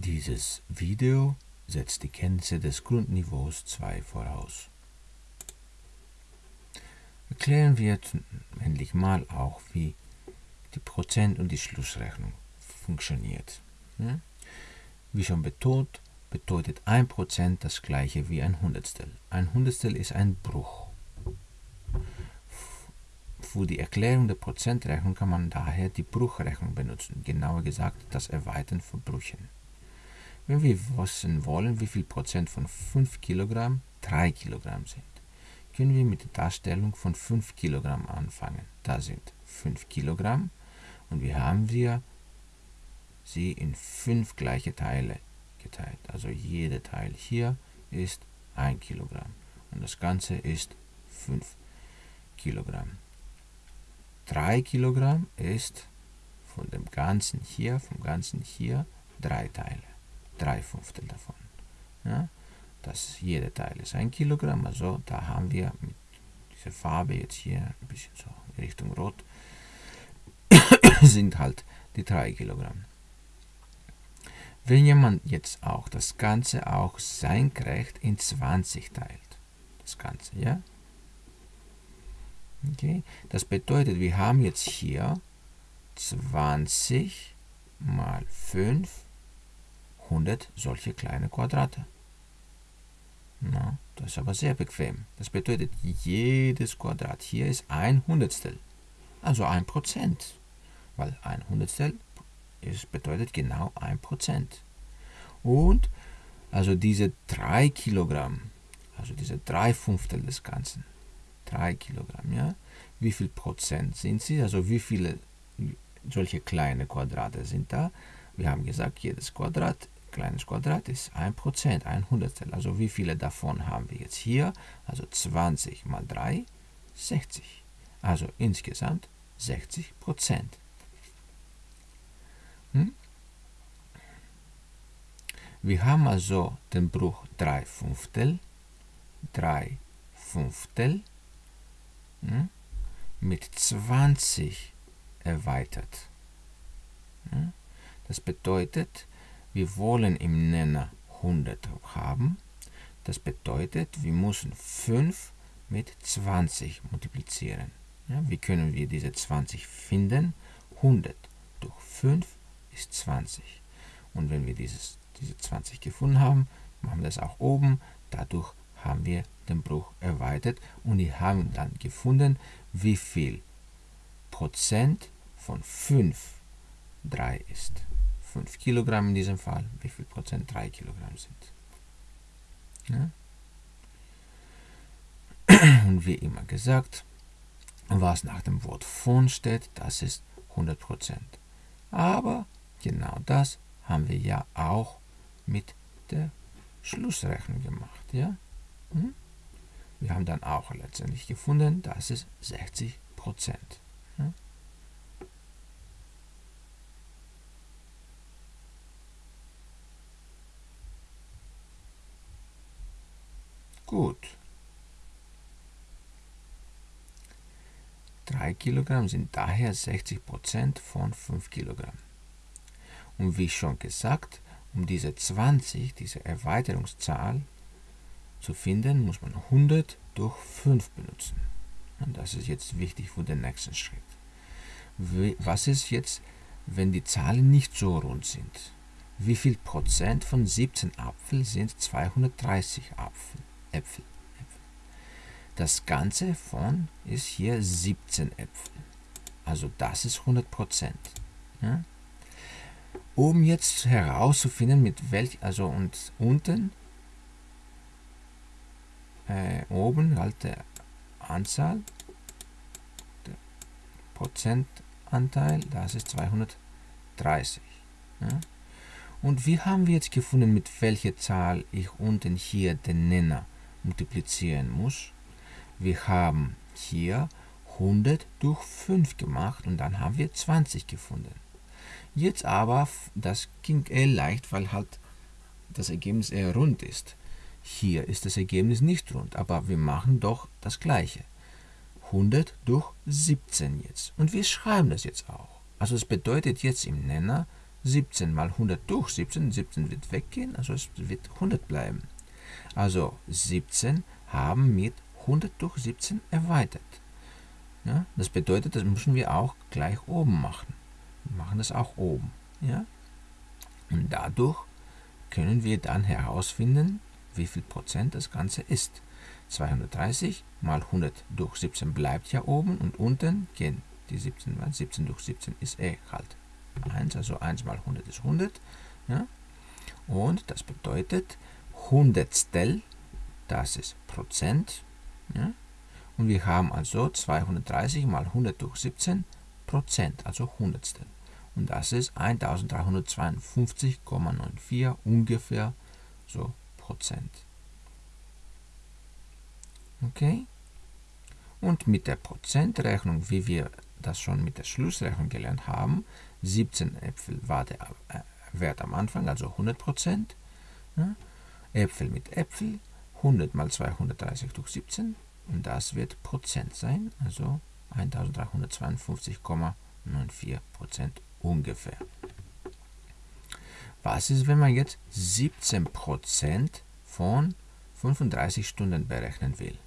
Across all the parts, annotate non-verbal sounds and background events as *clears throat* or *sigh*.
Dieses Video setzt die Kenntnisse des Grundniveaus 2 voraus. Erklären wir endlich mal auch, wie die Prozent- und die Schlussrechnung funktioniert. Wie schon betont, bedeutet 1% das gleiche wie ein Hundertstel. Ein Hundertstel ist ein Bruch. Für die Erklärung der Prozentrechnung kann man daher die Bruchrechnung benutzen, genauer gesagt das Erweitern von Brüchen. Wenn wir wissen wollen, wie viel Prozent von 5 Kilogramm 3 Kilogramm sind, können wir mit der Darstellung von 5 Kilogramm anfangen. Da sind 5 Kilogramm und wir haben wir sie in 5 gleiche Teile geteilt. Also jeder Teil hier ist 1 Kilogramm und das Ganze ist 5 Kilogramm. 3 Kilogramm ist von dem Ganzen hier, vom Ganzen hier, drei Teile drei Fünftel davon. Ja? Das, jeder Teil ist ein Kilogramm, also da haben wir mit dieser Farbe jetzt hier ein bisschen so Richtung Rot, *coughs* sind halt die drei Kilogramm. Wenn jemand jetzt auch das Ganze auch senkrecht in 20 teilt, das Ganze, ja? Okay, das bedeutet, wir haben jetzt hier 20 mal 5 100 solche kleine Quadrate. Na, das ist aber sehr bequem. Das bedeutet, jedes Quadrat hier ist ein Hundertstel, also ein Prozent, weil ein Hundertstel ist, bedeutet genau ein Prozent. Und also diese drei Kilogramm, also diese drei Fünftel des Ganzen, drei Kilogramm, ja, wie viel Prozent sind sie, also wie viele solche kleine Quadrate sind da? Wir haben gesagt, jedes Quadrat kleines Quadrat ist 1%, ein Hundertstel. Also wie viele davon haben wir jetzt hier? Also 20 mal 3, 60. Also insgesamt 60% Hm? Wir haben also den Bruch 3 Fünftel, 3 Fünftel hm? mit 20 erweitert. Hm? Das bedeutet, wir wollen im Nenner 100 haben. Das bedeutet, wir müssen 5 mit 20 multiplizieren. Ja, wie können wir diese 20 finden? 100 durch 5 ist 20. Und wenn wir dieses, diese 20 gefunden haben, machen wir das auch oben. Dadurch haben wir den Bruch erweitert und wir haben dann gefunden, wie viel Prozent von 5 3 ist. 5 Kilogramm in diesem Fall, wie viel Prozent 3 Kilogramm sind. Ja? *clears throat* Und wie immer gesagt, was nach dem Wort von steht, das ist 100 Prozent. Aber genau das haben wir ja auch mit der Schlussrechnung gemacht. Ja? Hm? Wir haben dann auch letztendlich gefunden, dass es 60 Prozent. Ja? Gut. 3 Kilogramm sind daher 60% von 5 Kilogramm. Und wie schon gesagt, um diese 20, diese Erweiterungszahl zu finden, muss man 100 durch 5 benutzen. Und das ist jetzt wichtig für den nächsten Schritt. Was ist jetzt, wenn die Zahlen nicht so rund sind? Wie viel Prozent von 17 Apfel sind 230 Apfel? Äpfel. Das Ganze von ist hier 17 Äpfel. Also das ist 100 Prozent. Ja? Um jetzt herauszufinden, mit welch, also und unten, äh, oben halt der Anzahl, der Prozentanteil, das ist 230. Ja? Und wie haben wir jetzt gefunden, mit welcher Zahl ich unten hier den Nenner multiplizieren muss. Wir haben hier 100 durch 5 gemacht und dann haben wir 20 gefunden. Jetzt aber, das ging eher leicht, weil halt das Ergebnis eher rund ist. Hier ist das Ergebnis nicht rund, aber wir machen doch das gleiche. 100 durch 17 jetzt. Und wir schreiben das jetzt auch. Also es bedeutet jetzt im Nenner 17 mal 100 durch 17, 17 wird weggehen, also es wird 100 bleiben. Also 17 haben mit 100 durch 17 erweitert. Ja, das bedeutet, das müssen wir auch gleich oben machen. Wir machen das auch oben. Ja? Und dadurch können wir dann herausfinden, wie viel Prozent das Ganze ist. 230 mal 100 durch 17 bleibt ja oben und unten gehen die 17, weil 17 durch 17 ist eh halt 1, also 1 mal 100 ist 100. Ja? Und das bedeutet Hundertstel, das ist Prozent. Ja? Und wir haben also 230 mal 100 durch 17 Prozent, also Hundertstel. Und das ist 1352,94 ungefähr so Prozent. Okay? Und mit der Prozentrechnung, wie wir das schon mit der Schlussrechnung gelernt haben, 17 Äpfel war der äh, Wert am Anfang, also 100%. Ja? Äpfel mit Äpfel, 100 mal 230 durch 17 und das wird Prozent sein, also 1352,94 Prozent ungefähr. Was ist, wenn man jetzt 17 Prozent von 35 Stunden berechnen will?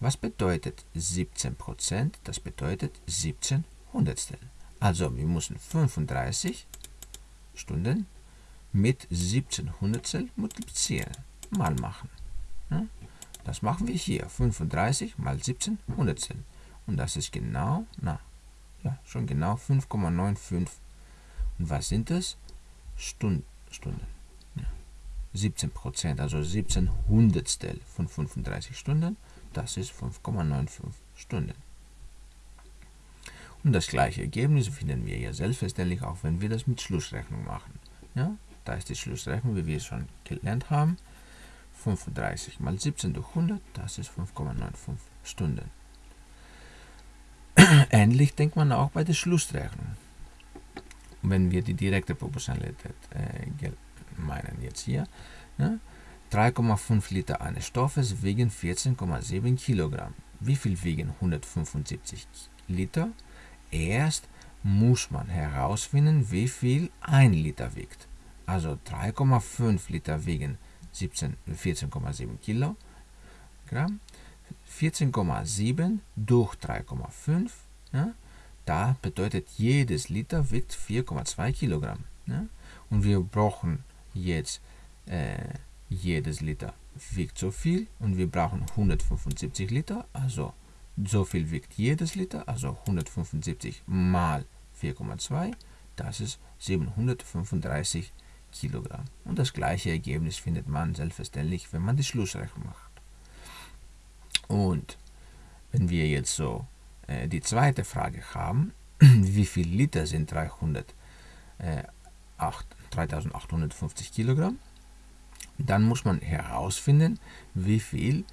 Was bedeutet 17 Prozent? Das bedeutet 17 Hundertstel. Also wir müssen 35 Stunden mit 17 Hundertstel multiplizieren, mal machen. Das machen wir hier, 35 mal 17 Hundertstel. Und das ist genau, na, ja, schon genau 5,95. Und was sind das? Stunden. Stunden. Ja. 17 Prozent, also 17 Hundertstel von 35 Stunden, das ist 5,95 Stunden. Und das gleiche Ergebnis finden wir ja selbstverständlich auch, wenn wir das mit Schlussrechnung machen. Ja, da ist die Schlussrechnung, wie wir schon gelernt haben. 35 mal 17 durch 100, das ist 5,95 Stunden. *clears throat* Ähnlich denkt man auch bei der Schlussrechnung. Wenn wir die direkte Proportionalität äh, meinen jetzt hier, ja, 3,5 Liter eines Stoffes wiegen 14,7 Kilogramm. Wie viel wiegen 175 Liter? Erst muss man herausfinden, wie viel 1 Liter wiegt. Also 3,5 Liter wiegen 14,7 Kilogramm. 14,7 durch 3,5, ja, da bedeutet jedes Liter wiegt 4,2 Kilogramm. Ja, und wir brauchen jetzt äh, jedes Liter wiegt so viel und wir brauchen 175 Liter, also so viel wiegt jedes Liter, also 175 mal 4,2, das ist 735 Kilogramm. Und das gleiche Ergebnis findet man selbstverständlich, wenn man die Schlussrechnung macht. Und wenn wir jetzt so äh, die zweite Frage haben, *clears throat* wie viel Liter sind 300, äh, 8, 3850 Kilogramm, dann muss man herausfinden, wie viel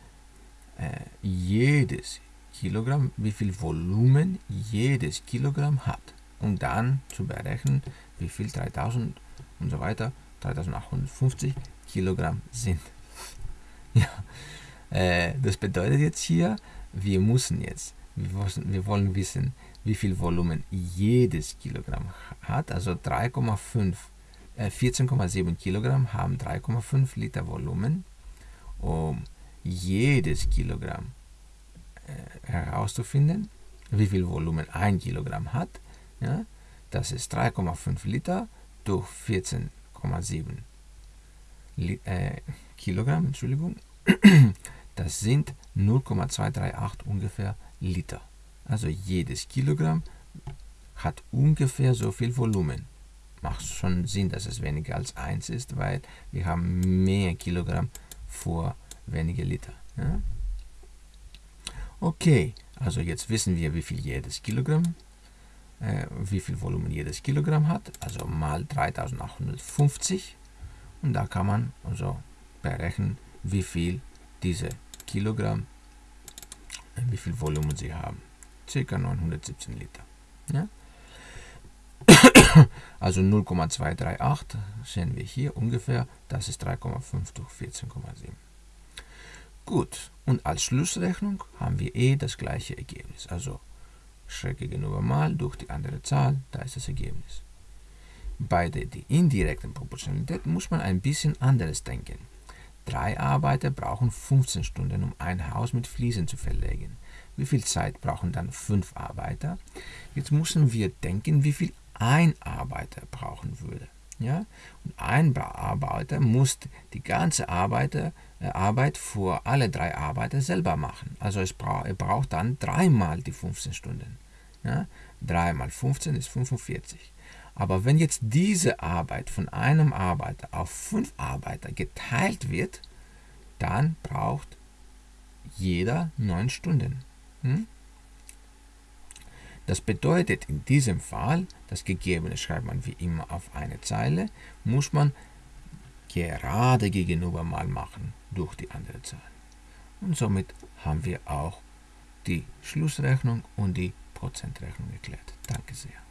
äh, jedes Kilogramm, wie viel Volumen jedes Kilogramm hat. Um dann zu berechnen, wie viel 3000 und so weiter, 3850 Kilogramm sind. *laughs* ja, äh, das bedeutet jetzt hier, wir müssen jetzt, wir, wollen wissen, wie viel Volumen jedes Kilogramm hat, also 3,5 14,7 Kilogramm haben 3,5 Liter Volumen. Um jedes Kilogramm äh, herauszufinden, wie viel Volumen ein Kilogramm hat, ja, das ist 3,5 Liter durch 14,7 äh, Kilogramm, Entschuldigung, *clears throat* das sind 0,238 ungefähr Liter. Also jedes Kilogramm hat ungefähr so viel Volumen macht schon Sinn, dass es weniger als 1 ist, weil wir haben mehr Kilogramm vor weniger Liter. Ja? Okay, also jetzt wissen wir, wie viel jedes Kilogramm, wie viel Volumen jedes Kilogramm hat, also mal 3850 und da kann man also berechnen, wie viel diese Kilogramm, äh, wie viel Volumen sie haben. Circa 917 Liter. Ja? *coughs* also 0,238 sehen wir hier ungefähr, das ist 3,5 durch 14,7. Gut, und als Schlussrechnung haben wir eh das gleiche Ergebnis. Also Schräg gegenüber mal durch die andere Zahl, da ist das Ergebnis. bei der indirekten Proportionalität muss man ein bisschen anderes denken. Drei Arbeiter brauchen 15 Stunden, um ein Haus mit Fliesen zu verlegen. Wie viel Zeit brauchen dann fünf Arbeiter? Jetzt müssen wir denken, wie viel ein Arbeiter brauchen würde. Ja? Und ein Arbeiter muss die ganze Arbeiter, äh, Arbeit für alle drei Arbeiter selber machen. Also es bra er braucht dann dreimal die 15 Stunden. Ja? 3 mal 15 ist 45. Aber wenn jetzt diese Arbeit von einem Arbeiter auf fünf Arbeiter geteilt wird, dann braucht jeder neun Stunden. Hm? Das bedeutet in diesem Fall, das Gegebene schreibt man wie immer auf eine Zeile, muss man gerade gegenüber mal machen durch die andere Zahl. Und somit haben wir auch die Schlussrechnung und die Prozentrechnung erklärt. Danke sehr.